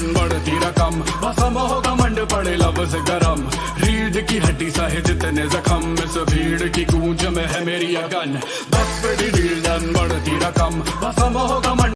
लगन बढ़ती रकम बसम होगा मंड पड़े लफ्ज गरम। रीढ़ की हड्डी सहे जितने जखम। इस भीड़ की गूंज में है मेरी अगन। बस पे डन बढ़ती रकम बसम होगा मंड